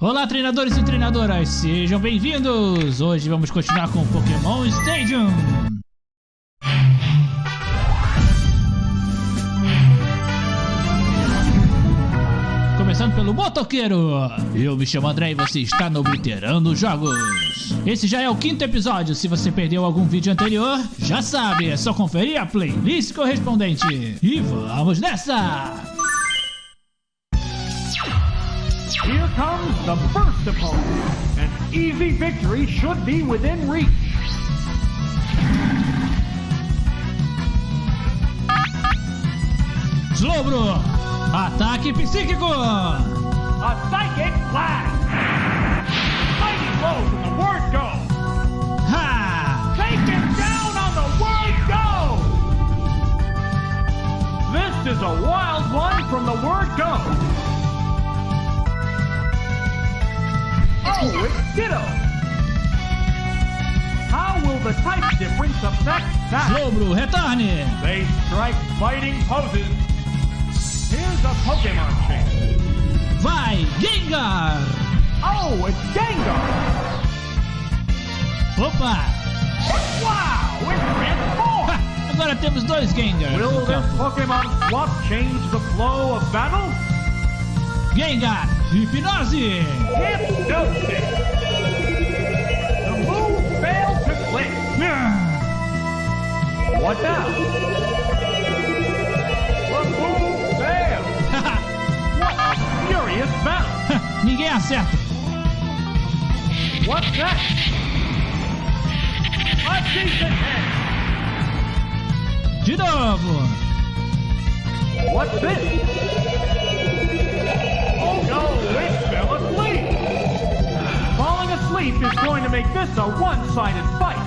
Olá, treinadores e treinadoras, sejam bem-vindos! Hoje vamos continuar com Pokémon Stadium! Começando pelo motoqueiro! Eu me chamo André e você está no Obliterando Jogos! Esse já é o quinto episódio, se você perdeu algum vídeo anterior, já sabe, é só conferir a playlist correspondente! E vamos nessa! Here comes the first opponent. An easy victory should be within reach. Slowbro! Ataque psíquico! A psychic blast. Mighty blows and the word go. Ha! Take him down on the word go. This is a wild one from the word go. Oh, it's Ditto. How will the type difference affect that? Slowbro, retorne! They strike fighting poses. Here's a Pokemon change. Vai, Gengar! Oh, it's Gengar. Opa! Wow, it's transformed. Ha! Agora temos dois Gengars Will this. Pokemon swap change the flow of battle? Gengar, hipnose! Hypnosis. The move failed to click. What now? The failed. What a furious battle. Ninguém acerta. What's? A decent hit. De novo. What's this? Falling is going to make this a one-sided fight.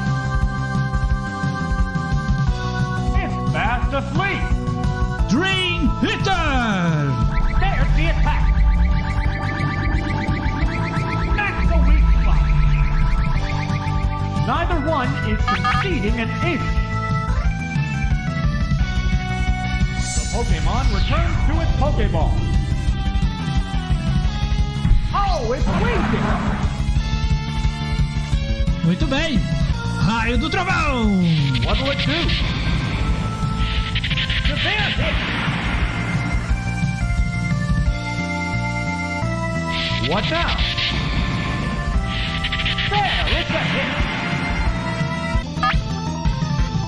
It's fast asleep. Dream Eater! Bem. Raio do Trovão! What'll it do? Severe hit. What now? There, it's a hit.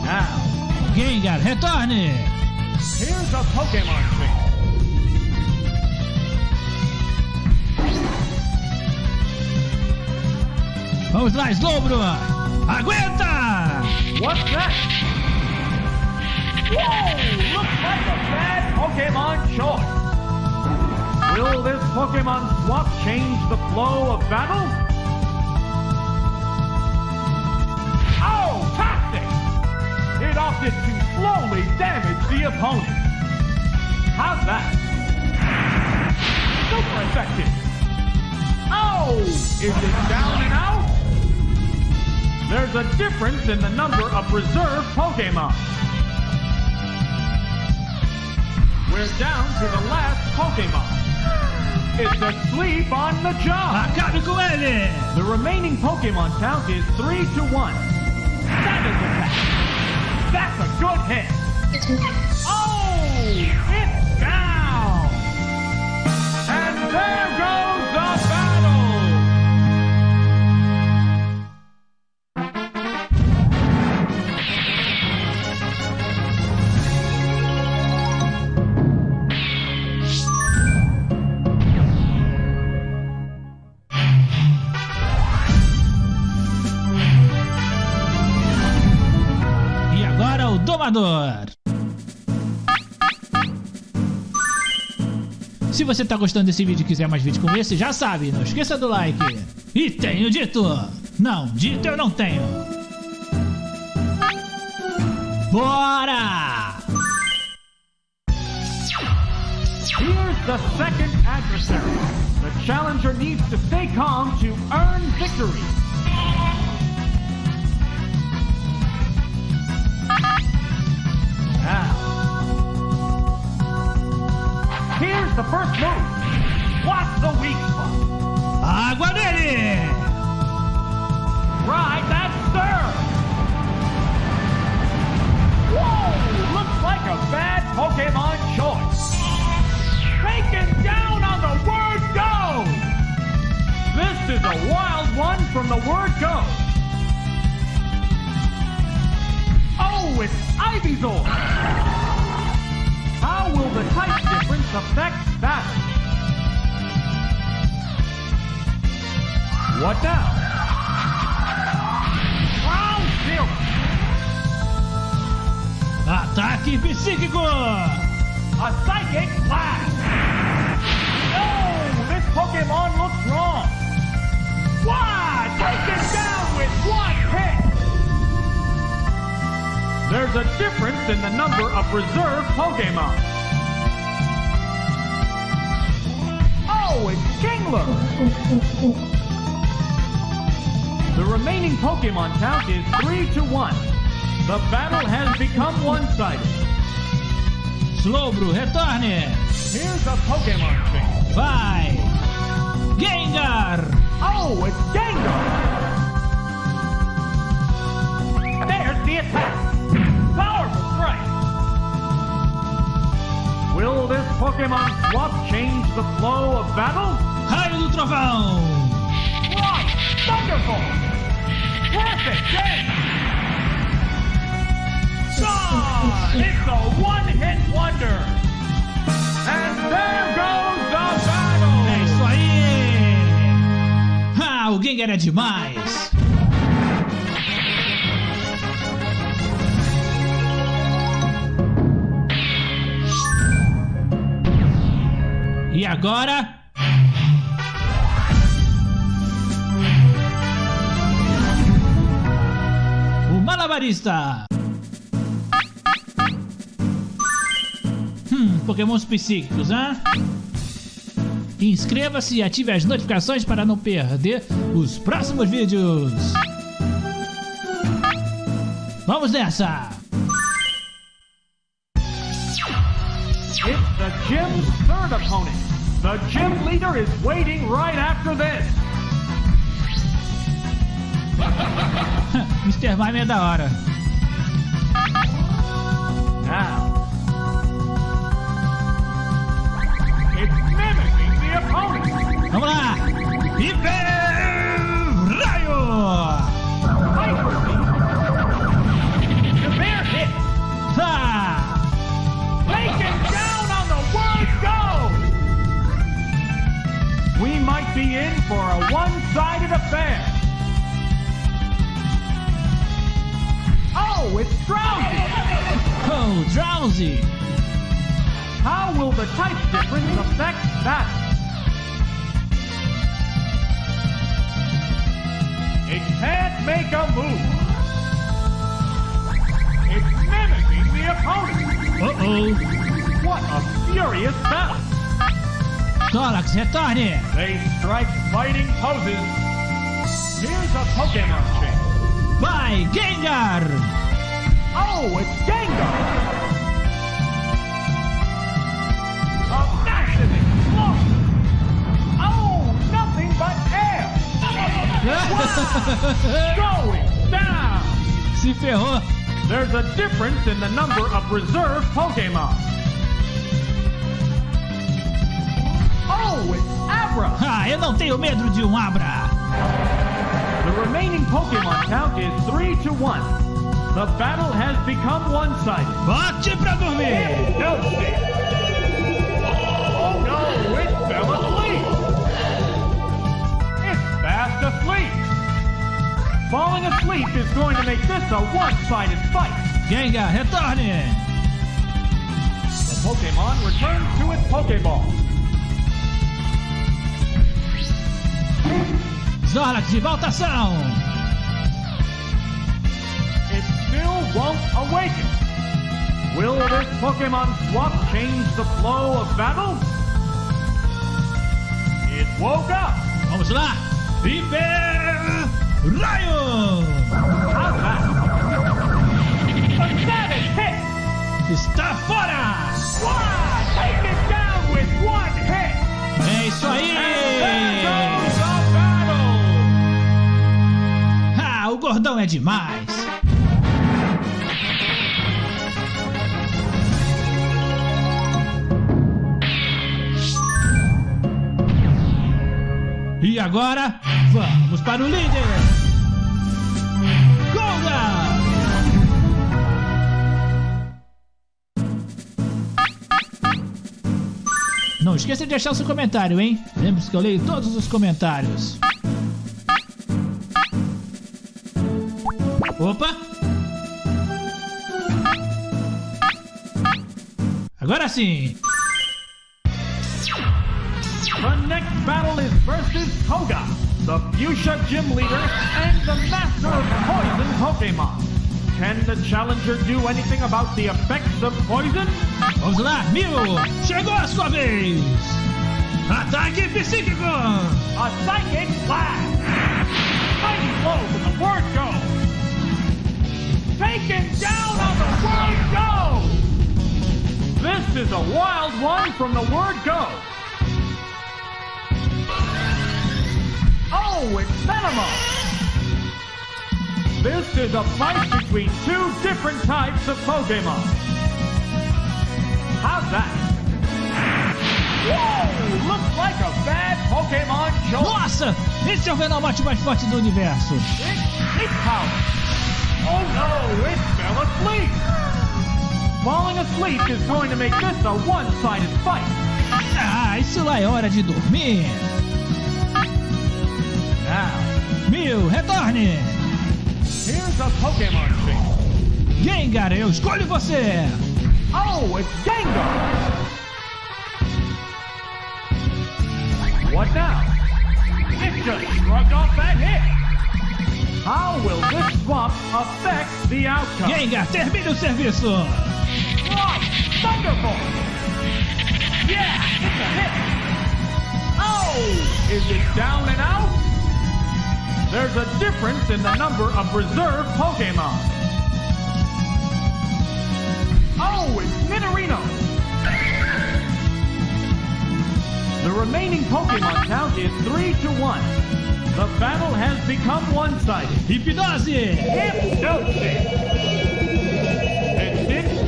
Now, Gengar, retorne! here's a Pokemon Vamos lá, Slowbro! Aguenta! What's that? Whoa! Looks like a bad Pokemon choice. Will this Pokemon swap change the flow of battle? Oh, toxic! It opted to slowly damage the opponent. How's that? Super effective. Oh! Is it down and out? There's a difference in the number of reserve Pokemon. We're down to the last Pokemon. It's asleep on the job. Acabe com ele! The remaining Pokemon count is 3 to 1. Savage attack. That's a good hit. Oh! It's down! And there goes the Domador! Se você tá gostando desse vídeo e quiser mais vídeos como esse, já sabe, não esqueça do like. E tenho dito! Não, dito eu não tenho. Bora! Here's the second adversary. The challenger needs to stay calm to earn victory. is the first move. What's the weak spot? Aguadere! Right, that's serve! Whoa! Looks like a bad Pokemon choice. Taken down on the word go! This is a wild one from the word go. Oh, it's Ivysaur! How will the type difference affect battle? What now? Round zero. Ataque psíquico! A psychic blast! Oh, this Pokemon looks wrong! Why? Taken down with one hit! There's a difference in the number of reserve Pokemon. Oh, it's Kingler! The remaining Pokemon count is 3 to 1. The battle has become one-sided. Slowbro, retorne! Here's a Pokemon change. Vai! Pokemon swap change the flow of battle? Raio do Trovão! Right! Thunderbolt! Perfect game! Gone! It's a one-hit wonder! And there goes the battle! É isso aí! Ah, o Gengar é demais! Agora? O Malabarista! Hum, Pokémons psíquicos, hã? Inscreva-se e ative as notificações para não perder os próximos vídeos. Vamos nessa! It's the gym's third opponent. The gym leader is waiting right after this. Mr. Mime é da hora. Now. It's mimicking the opponent. Vamos lá! Hiper Raio! Be in for a one-sided affair. Oh, it's Drowzee. Oh, Drowzee! How will the type difference affect that? It can't make a move. It's mimicking the opponent. Uh-oh! What a furious battle. Tórax, retorne! They strike fighting poses. Here's a Pokemon change. By Gengar! Oh, it's Gengar. A massive explosion. Oh, nothing but air. Going down. Se ferrou! Oh. There's a difference in the number of reserve Pokemon. It's Abra. Ah, eu não tenho medo de um Abra! The remaining Pokemon count is 3 to 1. The battle has become one-sided. Bote pra dormir! No, Oh no, it fell asleep. It's fast asleep. Falling asleep is going to make this a one-sided fight. Gengar, retorne! The Pokemon returns to its Pokeball. De! It still won't awaken. Will this Pokemon swap change the flow of battle? It woke up. Vamos lá! Hiper Raio! How's that? A savage hit! Está fora! Why? É demais! E agora, vamos para o líder! Golga! Não esqueça de deixar seu comentário, hein? Lembre-se que eu leio todos os comentários. Opa! Agora sim! The next battle is versus Koga, the Fuchsia Gym Leader and the Master of Poison Pokemon. Can the challenger do anything about the effects of poison? Vamos lá, Mil! Chegou a sua vez! Ataque psíquico! A Psychic Blast! Mighty blow from the word go! Taken down on the word go! This is a wild one from the word go! Oh, it's Venomoth! This is a fight between two different types of Pokemon. How's that? Whoa! Looks like a bad Pokemon choice. Nossa! Esse é o Venomote mais forte do universo! It's, it's Falling asleep is going to make this a one-sided fight. Ah, isso lá é hora de dormir! Now, Mil, retorne! here's a Pokemon change. Gengar, eu escolho você! Oh, it's Gengar! What now? It just shrugged off that hit. How will this swap affect the outcome? Gengar, termine o serviço! Wow, Thunderbolt! Yeah, it's a hit! Oh, is it down and out? There's a difference in the number of reserve Pokemon. Oh, it's Nidorino! The remaining Pokemon count is 3 to 1. The battle has become one-sided. Hipnose! Hypnosis!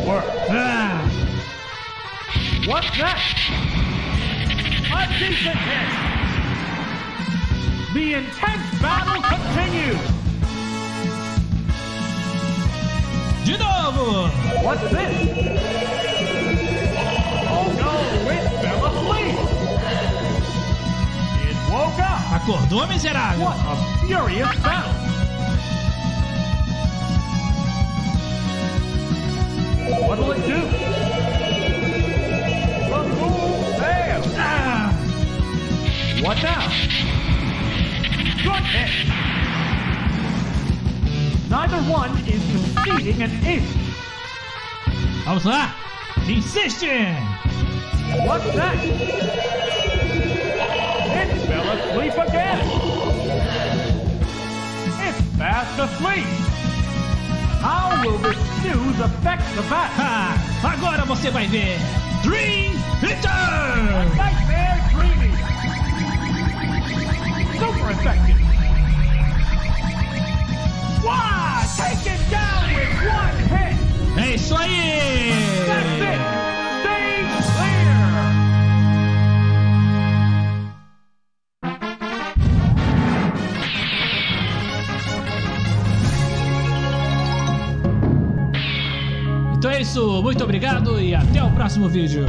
Work. Ah, What's that? A decent hit! The intense battle continues! de novo! What's this? Oh no, it fell asleep! It woke up! Acordou, miserável? What a furious battle! What'll it do? The! Ah, What now? Good hit! Neither one is conceding an inch. vamos lá! Insiste! What's that? It fell asleep again. It's fast asleep. How will this news affect the battle? Ah, agora você vai ver! Dream Return! Nightmare Dreaming. Super effective. Wow! Take it down with one hit. É isso aí! Obrigado e até o próximo vídeo.